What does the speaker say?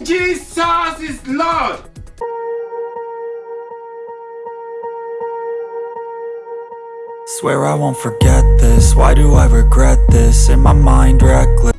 Jesus is Lord! Swear I won't forget this, why do I regret this? In my mind reckless